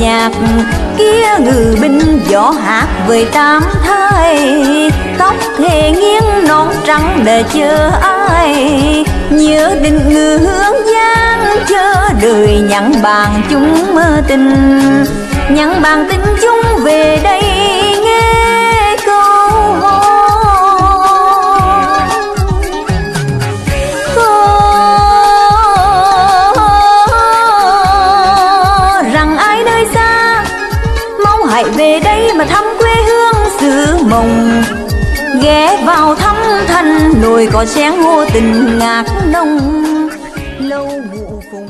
nhạc. Kia ngự binh võ hát về tam thai. Tóc thề nghiêng nón trắng để chờ ai? Nhớ định ngư hướng giang chờ đời nhắn bàn chúng mơ tình. Nhắn bàn tình chúng lại về đây mà thăm quê hương xứ mộng ghé vào thăm thân nồi có chén ngô tình ngạc nông. Lâu ngụ cùng